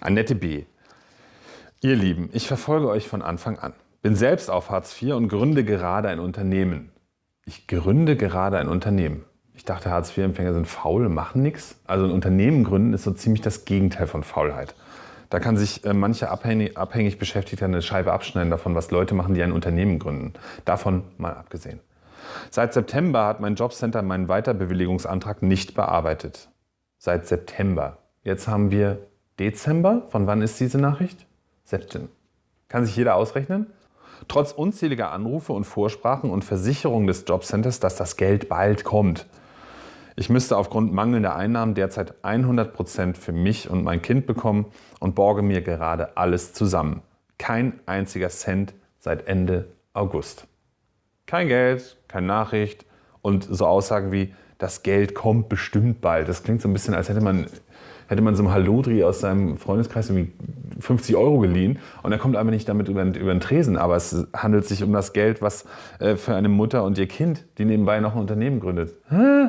Annette B. Ihr Lieben, ich verfolge euch von Anfang an. Bin selbst auf Hartz IV und gründe gerade ein Unternehmen. Ich gründe gerade ein Unternehmen. Ich dachte, Hartz-IV-Empfänger sind faul, machen nichts. Also ein Unternehmen gründen ist so ziemlich das Gegenteil von Faulheit. Da kann sich äh, manche abhängig, abhängig Beschäftigte eine Scheibe abschneiden davon, was Leute machen, die ein Unternehmen gründen. Davon mal abgesehen. Seit September hat mein Jobcenter meinen Weiterbewilligungsantrag nicht bearbeitet. Seit September. Jetzt haben wir Dezember. Von wann ist diese Nachricht? September. Kann sich jeder ausrechnen? Trotz unzähliger Anrufe und Vorsprachen und Versicherungen des Jobcenters, dass das Geld bald kommt. Ich müsste aufgrund mangelnder Einnahmen derzeit 100 Prozent für mich und mein Kind bekommen und borge mir gerade alles zusammen. Kein einziger Cent seit Ende August. Kein Geld, keine Nachricht und so Aussagen wie, das Geld kommt bestimmt bald. Das klingt so ein bisschen, als hätte man, hätte man so einem Halodri aus seinem Freundeskreis irgendwie 50 Euro geliehen und er kommt einfach nicht damit über, über den Tresen. Aber es handelt sich um das Geld, was äh, für eine Mutter und ihr Kind, die nebenbei noch ein Unternehmen gründet. Hä?